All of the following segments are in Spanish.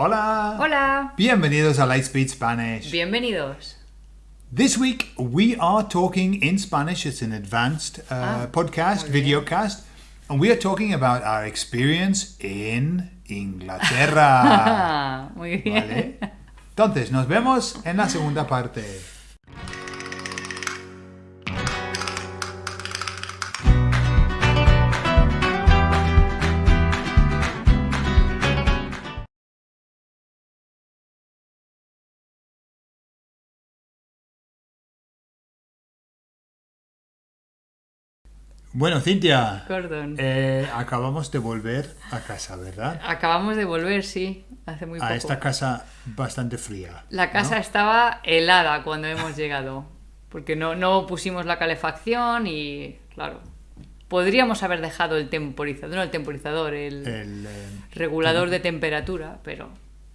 Hola. Hola. Bienvenidos a Lightspeed Spanish. Bienvenidos. This week we are talking in Spanish. It's an advanced uh, Ah, podcast, videocast, and we are talking about our experience in Inglaterra. Muy bien. ¿Vale? Entonces, nos vemos en la segunda parte. Bueno, Cintia, eh, acabamos de volver a casa, ¿verdad? Acabamos de volver, sí, hace muy poco. A esta casa bastante fría. La casa ¿no? estaba helada cuando hemos llegado, porque no, no pusimos la calefacción y, claro, podríamos haber dejado el temporizador, no el temporizador, el El, eh, regulador de temperatura, pero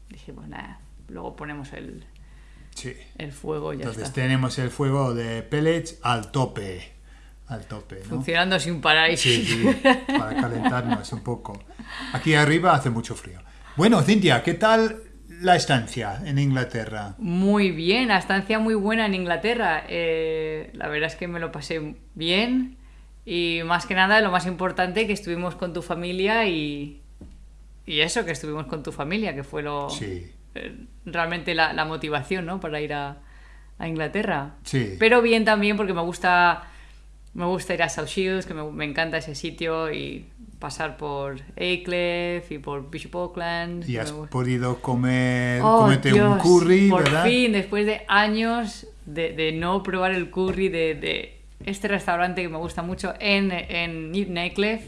dijimos, nada, luego ponemos el, sí. el fuego y ya Entonces está. tenemos el fuego de pellets al tope. Al tope, ¿no? Funcionando sin parar. Sí, sí, para calentarnos un poco. Aquí arriba hace mucho frío. Bueno, Cintia, ¿qué tal la estancia en Inglaterra? Muy bien, la estancia muy buena en Inglaterra. Eh, la verdad es que me lo pasé bien y más que nada lo más importante que estuvimos con tu familia y, y eso, que estuvimos con tu familia, que fue lo Sí. eh, realmente la, la motivación ¿no? para ir a, a Inglaterra. Sí. Pero bien también porque me gusta, me gusta ir a South Shields, que me, me encanta ese sitio y pasar por Aycliffe y por Bishop Auckland. Y has podido comer, Oh, comerte un Dios, curry, por ¿verdad? fin, después de años de, de no probar el curry de, de este restaurante que me gusta mucho en, en Nightcliff,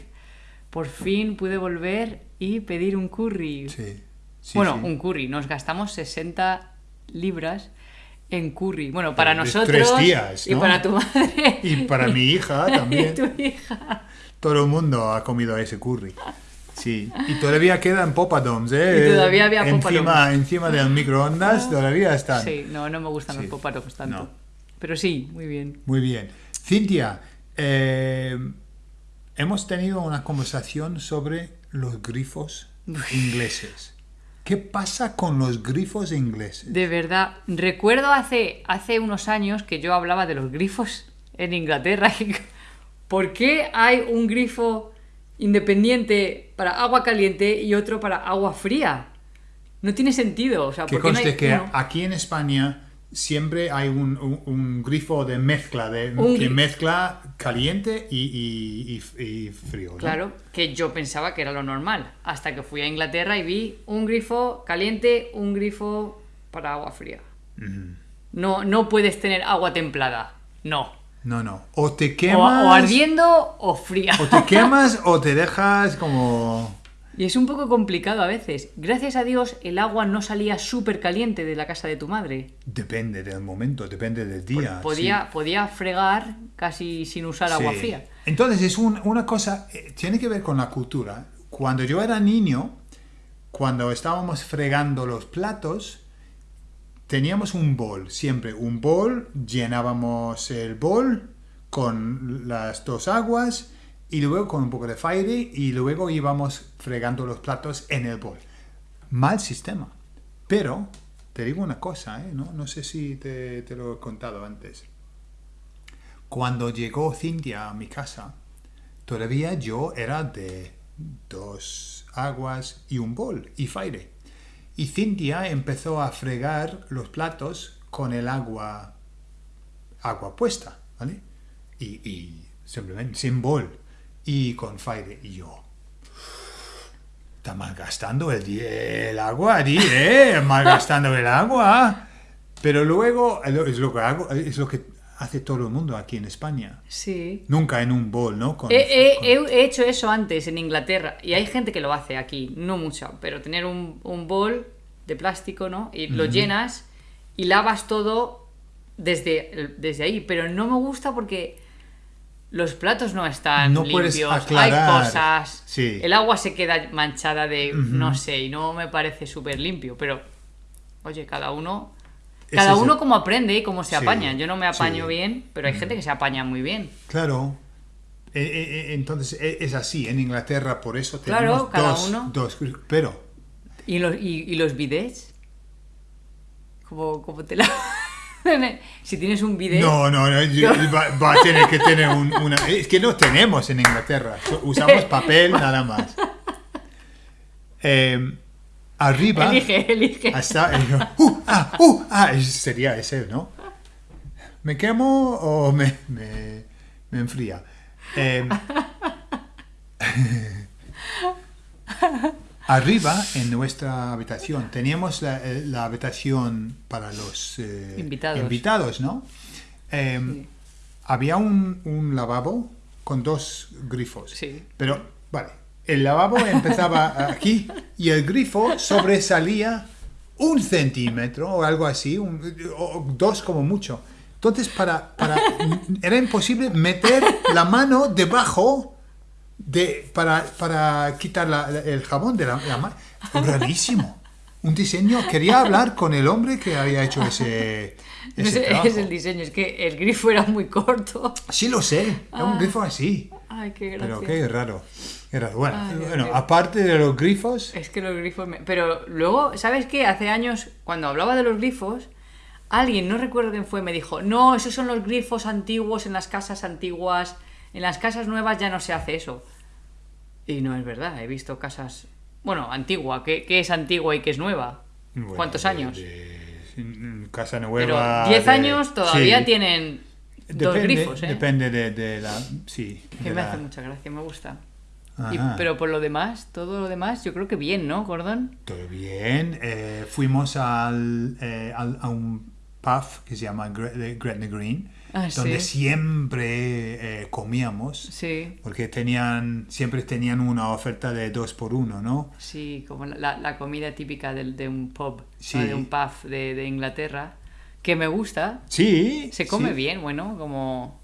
por fin pude volver y pedir un curry. Sí. sí, bueno, sí. un curry. Nos gastamos 60 libras en curry. Bueno, para de nosotros tres días, y para tu madre. Y para mi hija también. y tu hija. Todo el mundo ha comido ese curry. Sí. Y todavía quedan popadoms, ¿eh? Y todavía había encima, poppadoms. encima del microondas todavía están. Sí, no, no me gustan Sí. los poparoms tanto. No. Pero sí, muy bien. Muy bien. Cintia, eh, hemos tenido una conversación sobre los grifos ingleses. ¿Qué pasa con los grifos ingleses? De verdad, recuerdo hace, hace unos años que yo hablaba de los grifos en Inglaterra. ¿Por qué hay un grifo independiente para agua caliente y otro para agua fría? No tiene sentido. O sea, Que ¿por qué no conste hay que aquí en España siempre hay un, un- un grifo de mezcla, de, Un que mezcla caliente y, y- y- y frío. ¿no? Claro, que yo pensaba que era lo normal. Hasta que fui a Inglaterra y vi un grifo caliente, un grifo para agua fría. No, no puedes tener agua templada. No. No, no. O te O, quemas. o ardiendo o fría. o te quemas o te dejas como. Y es un poco complicado a veces. Gracias a Dios el agua no salía súper caliente de la casa de tu madre. Depende del momento, depende del día. Podía, podía fregar casi sin usar agua fría. Entonces es un- una cosa, eh, tiene que ver con la cultura. Cuando yo era niño, cuando estábamos fregando los platos, teníamos un bol, siempre un bol, llenábamos el bol con las dos aguas y luego con un poco de fire y luego íbamos fregando los platos en el bol. Mal sistema. Pero, te digo una cosa, ¿eh? no, no sé si te, te lo he contado antes. Cuando llegó Cintia a mi casa, todavía yo era de dos aguas y un bol y fire. Y Cintia empezó a fregar los platos con el agua, agua puesta, ¿vale? Y, y simplemente sin bol y con fire. Y yo, está malgastando el, el agua, ¿eh? Malgastando el agua. Pero luego, es lo que hago, es lo que hace todo el mundo aquí en España. Sí. Nunca en un bol, ¿no? Con- He, he- con- he- he hecho eso antes en Inglaterra y hay gente que lo hace aquí, no mucho, pero tener un, un bol de plástico, ¿no? Y lo llenas y lavas todo desde, desde ahí, pero no me gusta porque los platos no están No limpios, aclarar. hay cosas, Sí. el agua se queda manchada de, no sé, y no me parece súper limpio, pero, oye, cada uno... Cada es uno como aprende y cómo se Sí, apaña. Yo no me apaño sí. bien, pero hay gente que se apaña muy bien. Claro. Eh, eh, eh, entonces eh, es así en Inglaterra, por eso Claro, tenemos cada dos, uno. dos. Pero ¿Y los, y, y los bidets? ¿Cómo, cómo te la... si tienes un bidet... No, no, no, yo- va, va a tener que tener un- una... Es que no tenemos en Inglaterra, usamos papel nada más. Eh, arriba... Elige, elige. Hasta... Uh, ah, uh, ah, sería ese, ¿no? ¿Me quemo o me, me, me enfría? Eh, arriba, en nuestra habitación, teníamos la, eh, la habitación para los eh, Invitados. invitados, ¿no? Eh, Había un, un lavabo con dos grifos. Sí. Pero, vale, el lavabo empezaba aquí y el grifo sobresalía un centímetro o algo así, un- o dos como mucho. Entonces, para, para, era imposible meter la mano debajo de, para, para quitar la- el jabón de la, la mano. Rarísimo. Un diseño. Quería hablar con el hombre que había hecho ese, No ese sé, trabajo. es el diseño, es que el grifo era muy corto. Sí, lo sé. Era un grifo así. Ay, qué. Pero qué raro. Qué raro. Bueno, Ay, bueno aparte de los grifos, Es que los grifos... me- Pero luego, ¿sabes qué? Hace años, cuando hablaba de los grifos, alguien, no recuerdo quién fue, me dijo, no, esos son los grifos antiguos en las casas antiguas, en las casas nuevas ya no se hace eso. Y no es verdad, he visto casas... Bueno, antigua, ¿qué, qué es antigua y qué es nueva? bueno, ¿Cuántos de- años? de- mm, casa Pero nueva. 10 de- años todavía sí. tienen dos Depende, grifos, ¿eh? Depende de, de la. Sí. Que de me la- hace mucha gracia, me gusta. Y- pero por lo demás, todo lo demás, yo creo que bien, ¿no, Gordon? Todo bien. eh, fuimos al, eh, al- a un pub que se llama Gre- de Gretna Green, Ah, donde sí. siempre eh, comíamos. Sí, Porque tenían, siempre tenían una oferta de dos por uno, ¿no? sí, como la- la, comida típica del- de, un pub, Sí. ¿no? de un pub de, de Inglaterra, que me gusta. Sí. Se come bien, bueno, como...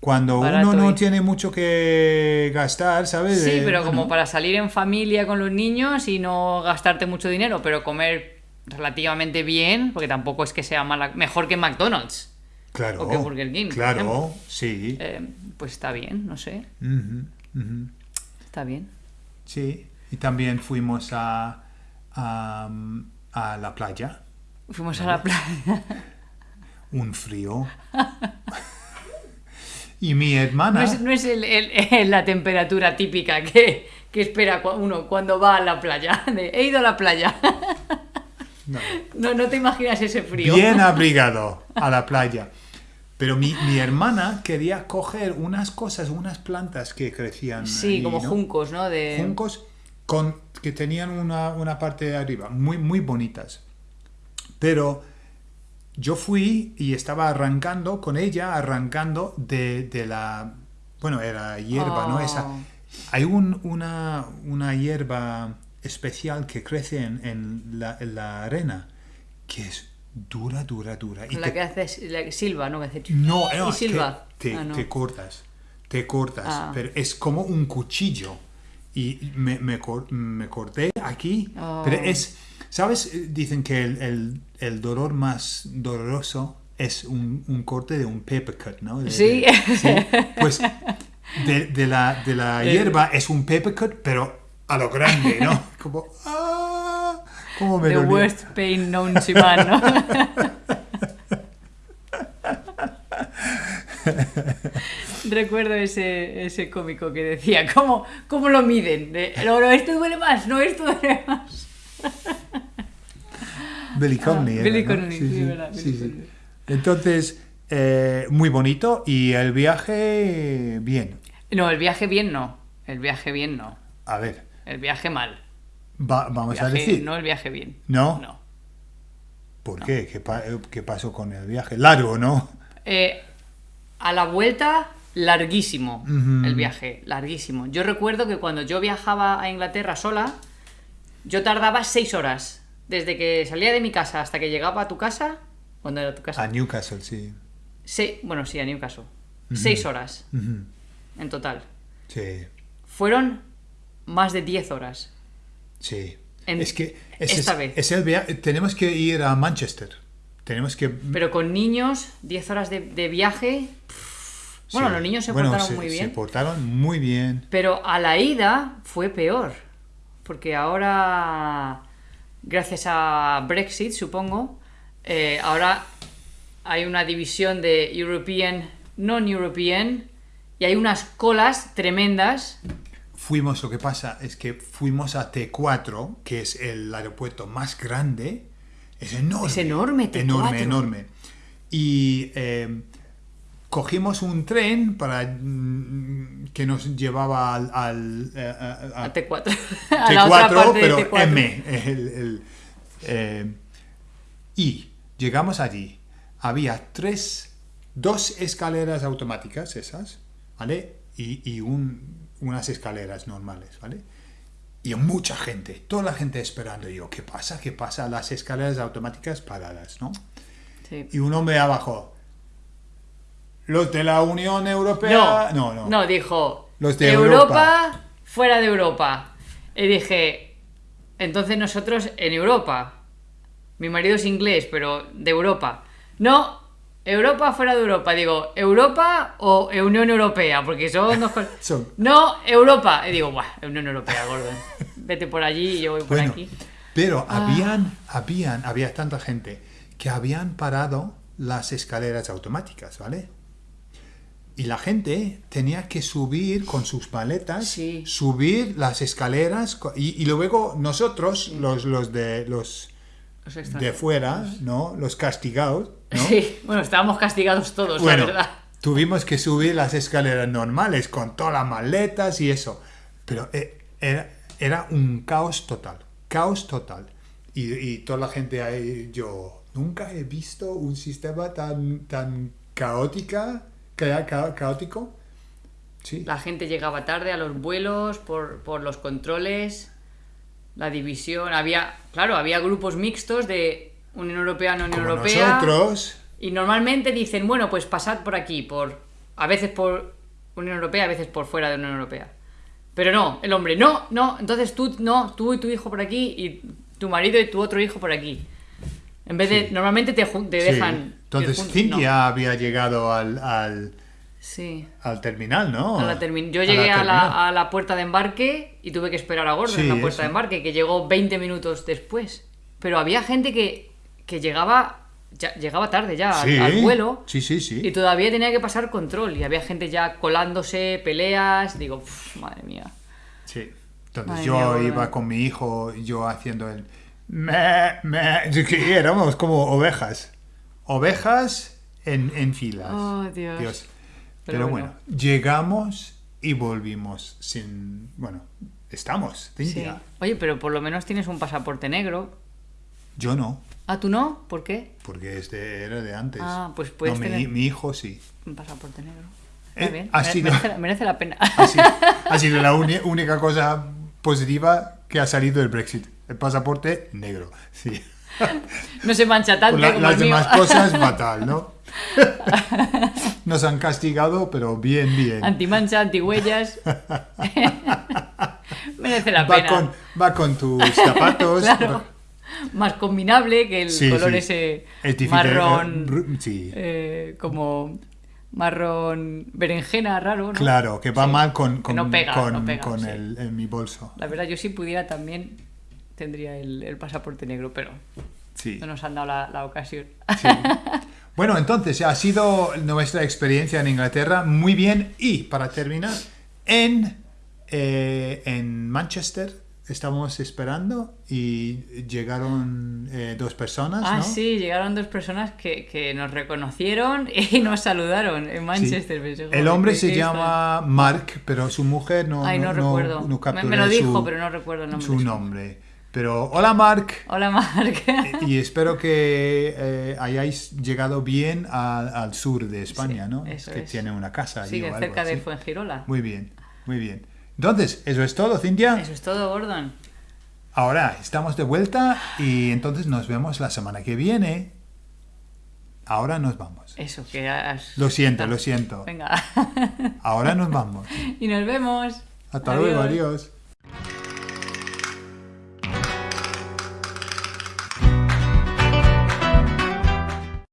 Cuando uno no y- tiene mucho que gastar, ¿sabes? Sí, pero bueno, como para salir en familia con los niños y no gastarte mucho dinero, pero comer relativamente bien, porque tampoco es que sea mala, mejor que McDonald's, Claro. o que Burger King, Claro, sí. eh, pues está bien, no sé, está bien. Sí. Y también fuimos a, a, a la playa. Fuimos a la playa. Un frío. y mi hermana. No es, no es el- la temperatura típica que, que espera uno cuando va a la playa. de, He ido a la playa. no, No, no te imaginas ese frío. bien abrigado a la playa. Pero mi, mi hermana quería coger unas cosas, unas plantas que crecían. Sí, ahí, como ¿no? juncos, ¿no? De... juncos con, que tenían una, una parte de arriba, muy, muy bonitas. Pero yo fui y estaba arrancando con ella, arrancando de, de la... Bueno, era hierba, ¿no? Oh. Esa, hay un- una, una hierba especial que crece en, en la, en la arena, que es dura, dura, dura. Y La te- que hace la que silba, ¿no? Que hace... no, no, y silba. te, Ah, no. te cortas, te cortas, Ah. pero es como un cuchillo. Y me, me, cor- me corté aquí, Oh. pero es, ¿sabes? Dicen que el, el- el dolor más doloroso es un, un corte de un paper cut, ¿no? De- Sí. de- sí. Pues de, de la, de la El- hierba es un paper cut, pero a lo grande, ¿no? Como, ¡ah! ¿Cómo me The worst pain known to man, ¿no? Recuerdo ese, ese cómico que decía, ¿cómo, cómo lo miden? De, no, no, esto duele más, no, esto duele más. Billy Ah, Billy ¿no? Connolly, sí, verdad, Billy sí, sí. Connolly. Entonces, eh, muy bonito y el viaje, bien. No, el viaje bien no. El viaje bien no. A ver, El viaje mal. Va- vamos a decir. No el viaje bien. ¿No? No. ¿Por qué? ¿Qué, pa- qué pasó con el viaje? Largo, ¿no? Eh, a la vuelta, larguísimo el viaje, larguísimo. Yo recuerdo que cuando yo viajaba a Inglaterra sola, yo tardaba seis horas. Desde que salía de mi casa hasta que llegaba a tu casa. ¿Dónde era tu casa? A Newcastle, sí. Se- bueno, sí, a Newcastle. Seis horas en total. Sí, Fueron más de 10 horas. Sí. En- es que esta es, vez. es el. Tenemos que ir a Manchester. Tenemos que. Pero con niños, 10 horas de, de viaje. Bueno, sí. los niños se Bueno, portaron se- muy Se bien. portaron muy bien. Pero a la ida fue peor. Porque ahora gracias a Brexit, supongo, eh, ahora hay una división de European, non-European, y hay unas colas tremendas. Fuimos, lo que pasa es que fuimos a T4, que es el aeropuerto más grande. Es enorme. Es enorme, T4. Enorme, enorme. Y eh, cogimos un tren para mm, que nos llevaba al, al, eh, a- a- A T4. a la otra T4, parte de pero T4. M. el- el, eh, y llegamos allí. Había tres, dos escaleras automáticas, esas, ¿vale? Y, y un- unas escaleras normales, ¿vale? Y mucha gente, toda la gente esperando. Y yo, ¿qué pasa? ¿Qué pasa? Las escaleras automáticas paradas, ¿no? Sí. Y un hombre abajo. Los de la Unión Europea. No, no, no. dijo Los de Europa, fuera de Europa. Y dije, entonces nosotros en Europa. Mi marido es inglés, pero de Europa. No, Europa fuera de Europa. Digo, ¿Europa o Unión Europea? Porque son dos cosas. No, Europa. Y digo, Buah, Unión Europea, Gordon. Vete por allí y yo voy por Bueno, aquí. pero Ah. habían, habían, había tanta gente que habían parado las escaleras automáticas, ¿vale? Y la gente tenía que subir con sus maletas, Sí. subir las escaleras y luego nosotros, los, los de los Los de fuera, ¿no? Los castigados, ¿no? Sí, bueno, estábamos castigados todos, Bueno, la verdad. tuvimos que subir las escaleras normales con todas las maletas y eso. Pero eh, era, era un caos total, caos total. Y, y toda la gente ahí, yo nunca he visto un sistema tan, tan caótica, ca- ca- caótico. Sí. La gente llegaba tarde a los vuelos por, por los controles, la división. Había, claro, había grupos mixtos de Unión Europea, no Unión Como Europea. nosotros, Y normalmente dicen, bueno, pues pasad por aquí, por a veces por Unión Europea, a veces por fuera de Unión Europea. Pero no, el hombre, no, no, entonces tú, no, tú y tu hijo por aquí y tu marido y tu otro hijo por aquí. En vez de, normalmente te, te sí. dejan... Entonces. Cintia No. había llegado al, al, Sí. al terminal, ¿no? A la termin- Yo A llegué a la, a la puerta de embarque y tuve que esperar a Gordon Sí, en la puerta eso. de embarque, que llegó 20 minutos después. Pero había gente que, que llegaba ya, llegaba tarde ya al- Sí, al, vuelo Sí, sí, sí. y todavía tenía que pasar control. Y había gente ya colándose, peleas. Digo, "Uf, madre mía. Sí. Entonces yo iba con mi hijo, yo haciendo el... Me, me, éramos como ovejas. Ovejas en, en filas. Oh, Dios. Pero, Pero bueno. bueno. llegamos y volvimos sin... Bueno, estamos, Sí. Oye, pero por lo menos tienes un pasaporte negro. Yo no, Ah, ¿tú no? ¿Por qué? porque este era de antes. Ah, pues puedes No, mi, tener- mi hijo sí. Un pasaporte negro. Eh, Muy bien. ha mere- sido- merece, la- merece la pena. Ha sido, ha sido la única cosa positiva que ha salido del Brexit. El pasaporte negro, sí. no se mancha tanto la- como las el mío. demás cosas fatal, ¿no? Nos han castigado, pero bien, bien. Antimancha, antihuellas. Merece la Va pena. con, va con tus zapatos. Claro. Más combinable que el Sí, color sí. ese Es marrón. eh, sí. eh, como marrón berenjena raro, ¿no? Claro, que va mal con, con, no pega, con, no pega, con sí. el, en mi bolso. La verdad, yo si pudiera también tendría el, el pasaporte negro, pero Sí. no nos han dado la, la ocasión. Sí. Bueno, entonces ha sido nuestra experiencia en Inglaterra muy bien y para terminar, en, eh, en Manchester estábamos esperando y llegaron eh, dos personas, Ah, ¿no? sí, llegaron dos personas que, que nos reconocieron y nos saludaron en Sí. Manchester. Pensé, El hombre se llama Mark, pero su mujer no, Ay, no, recuerdo. no me, capturé me lo dijo, su, pero no recuerdo el nombre. su nombre. Pero hola Mark, Hola, Marc. y espero que eh, hayáis llegado bien a- al sur de España, Sí, ¿no? eso que es. tiene una casa allí Sí, o algo cerca de así. Fuengirola. Muy bien, muy bien. Entonces, eso es todo, Cintia. Eso es todo, Gordon. Ahora estamos de vuelta y entonces nos vemos la semana que viene. Ahora nos vamos. Eso, que has... Lo siento, lo siento. Venga. Ahora nos vamos. y nos vemos. Hasta luego, adiós.